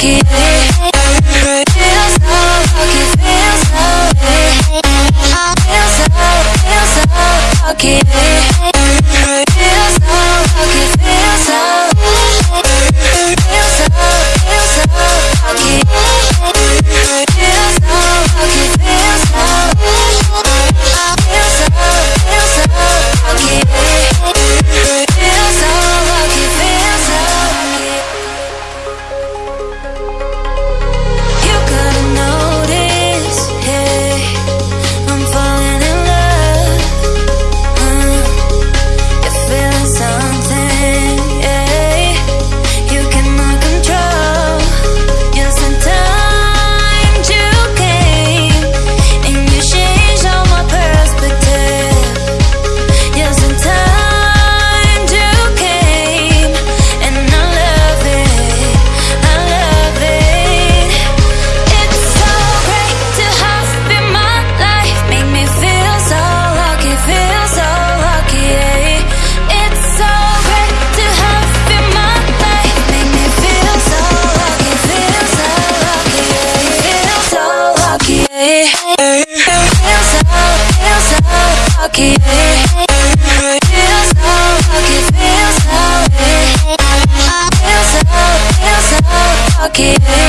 give pocket